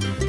Bye.